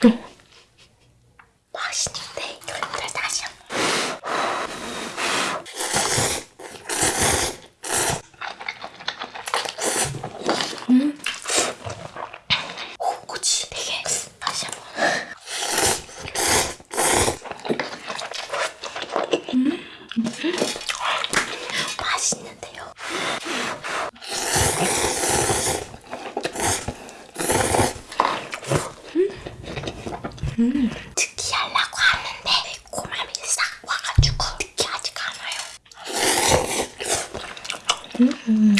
네. 맛있는데 결론을 다시 한 번. 음. 오, 꼬치 되게 다시 한 번. 음. 특이하려고 하는데 매콤함이 싹 와가지고 특이하지가 않아요. 음.